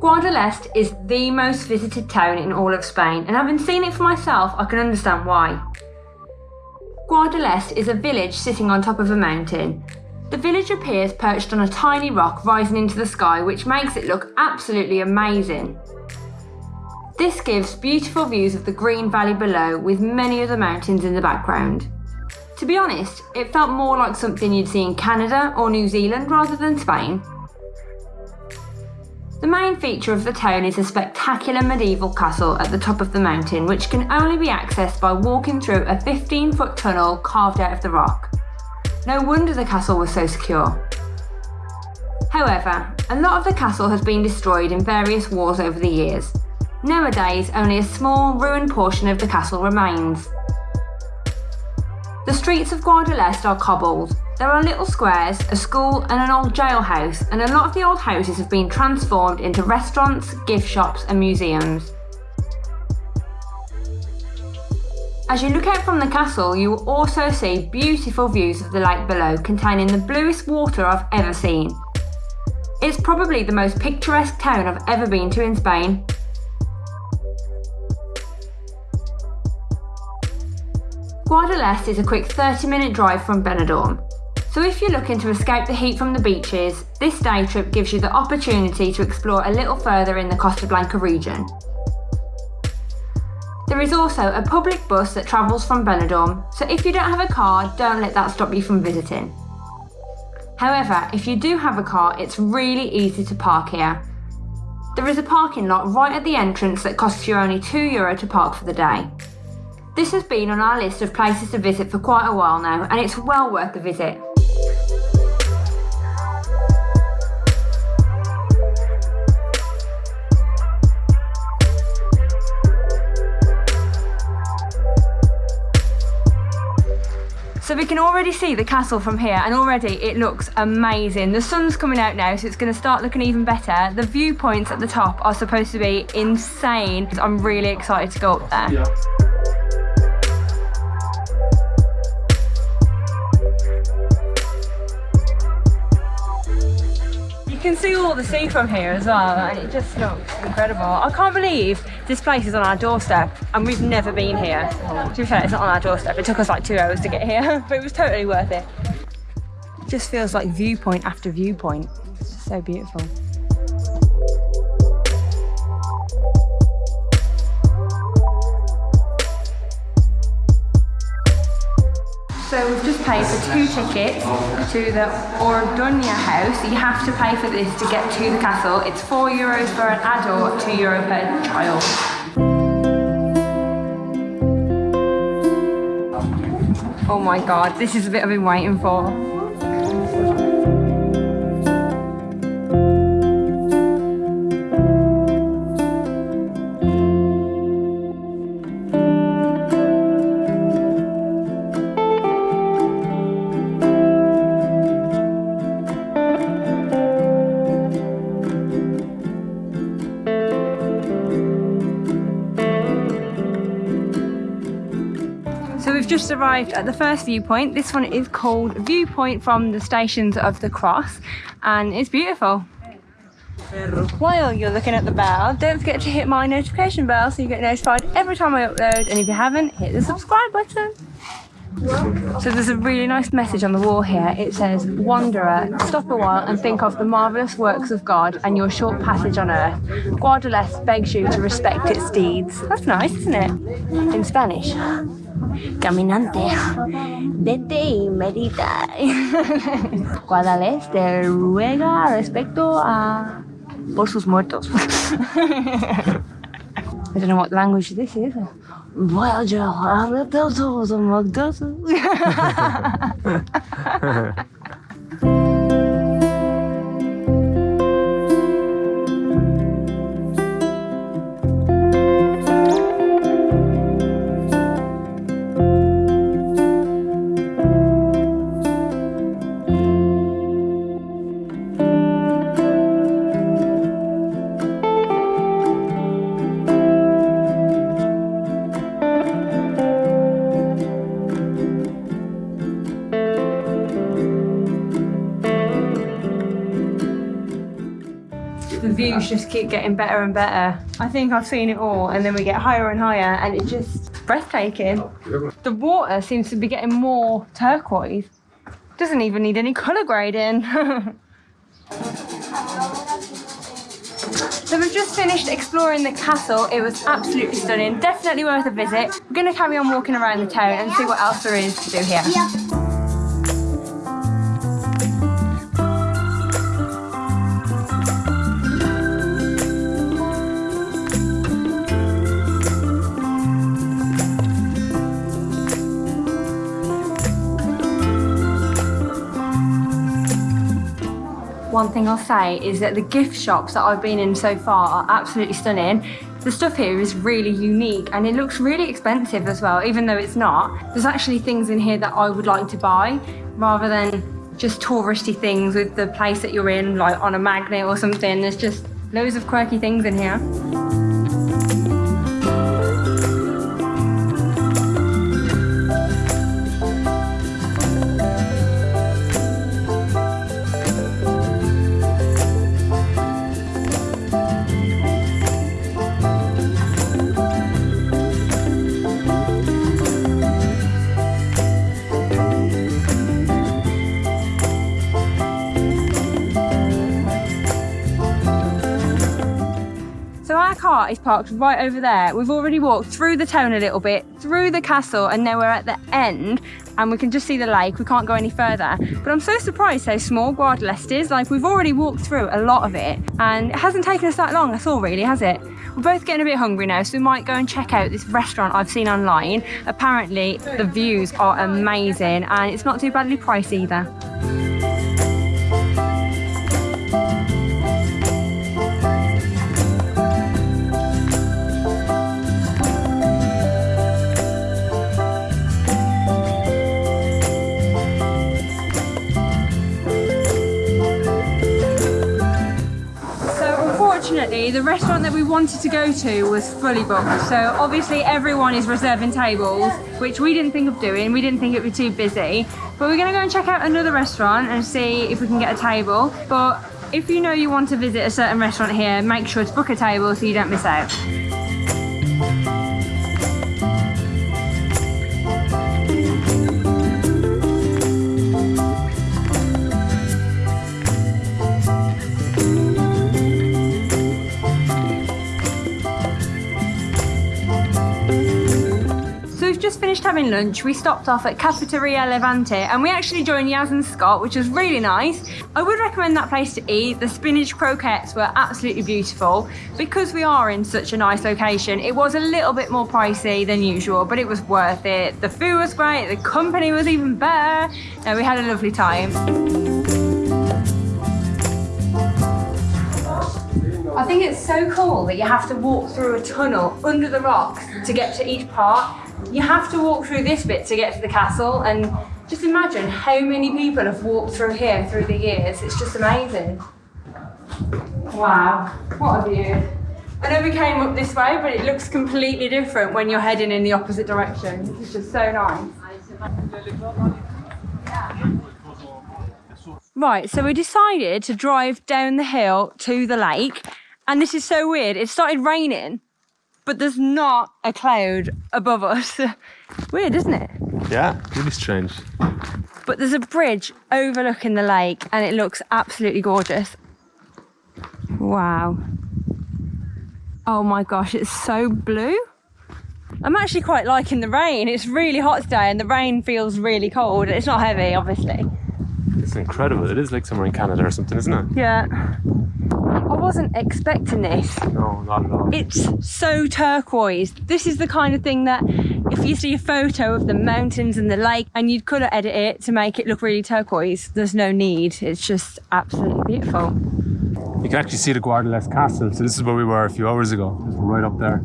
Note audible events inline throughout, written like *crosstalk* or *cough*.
Guadalest is the most visited town in all of Spain, and having seen it for myself, I can understand why. Guadalest is a village sitting on top of a mountain. The village appears perched on a tiny rock rising into the sky, which makes it look absolutely amazing. This gives beautiful views of the green valley below with many other mountains in the background. To be honest, it felt more like something you'd see in Canada or New Zealand rather than Spain. The main feature of the town is a spectacular medieval castle at the top of the mountain which can only be accessed by walking through a 15 foot tunnel carved out of the rock. No wonder the castle was so secure. However, a lot of the castle has been destroyed in various wars over the years. Nowadays, only a small, ruined portion of the castle remains. The streets of Guadalest are cobbled. There are little squares, a school and an old jailhouse and a lot of the old houses have been transformed into restaurants, gift shops and museums. As you look out from the castle, you will also see beautiful views of the lake below containing the bluest water I've ever seen. It's probably the most picturesque town I've ever been to in Spain Guadalest is a quick 30 minute drive from Benidorm. So if you're looking to escape the heat from the beaches, this day trip gives you the opportunity to explore a little further in the Costa Blanca region. There is also a public bus that travels from Benidorm, so if you don't have a car, don't let that stop you from visiting. However, if you do have a car, it's really easy to park here. There is a parking lot right at the entrance that costs you only €2 Euro to park for the day. This has been on our list of places to visit for quite a while now and it's well worth the visit. So we can already see the castle from here and already it looks amazing. The sun's coming out now so it's going to start looking even better. The viewpoints at the top are supposed to be insane. I'm really excited to go up there. Yeah. Can see all the sea from here as well and it just looks incredible. I can't believe this place is on our doorstep and we've never been here. To be fair, it's not on our doorstep. It took us like two hours to get here, *laughs* but it was totally worth it. It just feels like viewpoint after viewpoint. It's so beautiful. So we've just paid for two tickets to the Orduña house. You have to pay for this to get to the castle. It's four euros for an adult, two euro per child. Oh my god, this is a bit I've been waiting for. Just arrived at the first viewpoint. This one is called Viewpoint from the Stations of the Cross and it's beautiful. While you're looking at the bell, don't forget to hit my notification bell so you get notified every time I upload and if you haven't, hit the subscribe button. So there's a really nice message on the wall here. It says, Wanderer, stop a while and think of the marvellous works of God and your short passage on earth. Guadalest begs you to respect its deeds. That's nice, isn't it? In Spanish. caminante. Vete y medita. Guadalés te ruega respecto a... por sus muertos. I don't know what language this is. Well, Joe, I let those holes on my the views just keep getting better and better. I think I've seen it all and then we get higher and higher and it's just breathtaking. The water seems to be getting more turquoise. Doesn't even need any colour grading. *laughs* So we've just finished exploring the castle. It was absolutely stunning. Definitely worth a visit. We're going to carry on walking around the town and see what else there is to do here. Yeah. One thing I'll say is that the gift shops that I've been in so far are absolutely stunning. The stuff here is really unique and it looks really expensive as well, even though it's not. There's actually things in here that I would like to buy rather than just touristy things with the place that you're in, like on a magnet or something. There's just loads of quirky things in here. Car is parked right over there. We've already walked through the town a little bit, through the castle, and now we're at the end and we can just see the lake. We can't go any further. But I'm so surprised how small Guadalest is. Like we've already walked through a lot of it and it hasn't taken us that long at all really, has it? We're both getting a bit hungry now, so we might go and check out this restaurant I've seen online. Apparently the views are amazing and it's not too badly priced either. Restaurant that we wanted to go to was fully booked. So obviously everyone is reserving tables which we didn't think of doing. We didn't think it would be too busy. But we're gonna go and check out another restaurant and see if we can get a table. But if you know you want to visit a certain restaurant here make sure to book a table so you don't miss out finished having lunch, we stopped off at Cafeteria Levante and we actually joined Yaz and Scott, which was really nice. I would recommend that place to eat. The spinach croquettes were absolutely beautiful. Because we are in such a nice location, it was a little bit more pricey than usual, but it was worth it. The food was great, the company was even better, and we had a lovely time. I think it's so cool that you have to walk through a tunnel under the rocks to get to each part you have to walk through this bit to get to the castle and just imagine how many people have walked through here through the years. It's just amazing. Wow, what a view. I know we came up this way, but it looks completely different when you're heading in the opposite direction. It's just so nice. Right, so we decided to drive down the hill to the lake. And this is so weird. It started raining but there's not a cloud above us. *laughs* Weird, isn't it? Yeah, really strange. But there's a bridge overlooking the lake and it looks absolutely gorgeous. Wow. Oh my gosh, it's so blue. I'm actually quite liking the rain. It's really hot today and the rain feels really cold. It's not heavy, obviously. It's incredible. It is like somewhere in Canada or something, isn't it? Yeah. I wasn't expecting this. No, not at all. It's so turquoise. This is the kind of thing that if you see a photo of the mountains and the lake and you'd colour edit it to make it look really turquoise, there's no need. It's just absolutely beautiful. You can actually see the Guadalest Castle. So this is where we were a few hours ago. right up there.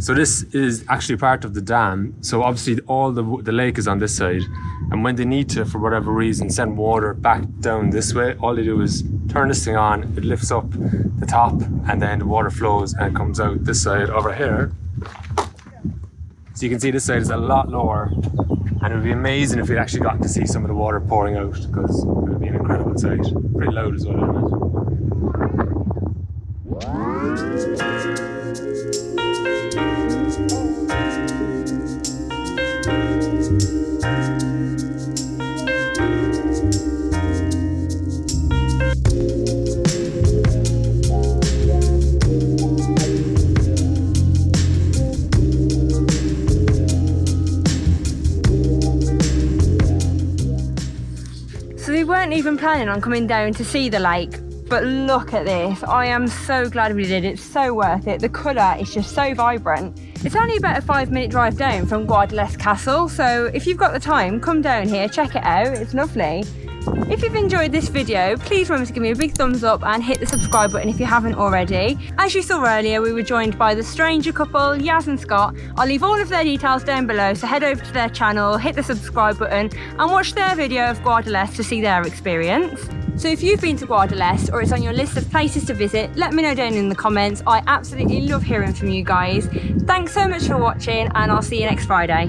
So this is actually part of the dam. So obviously all the, the lake is on this side. And when they need to, for whatever reason, send water back down this way, all they do is turn this thing on, it lifts up the top, and then the water flows and comes out this side over here. So you can see this side is a lot lower. And it would be amazing if we'd actually got to see some of the water pouring out because it would be an incredible sight. Pretty loud as well, isn't it? So we weren't even planning on coming down to see the lake, but look at this. I am so glad we did. It's so worth it. The colour is just so vibrant. It's only about a five minute drive down from Guadalest Castle, so if you've got the time, come down here, check it out. It's lovely. If you've enjoyed this video, please remember to give me a big thumbs up and hit the subscribe button if you haven't already. As you saw earlier, we were joined by the stranger couple, Yaz and Scott. I'll leave all of their details down below, so head over to their channel, hit the subscribe button and watch their video of Guadalest to see their experience. So if you've been to Guadalest or it's on your list of places to visit, let me know down in the comments. I absolutely love hearing from you guys. Thanks so much for watching and I'll see you next Friday.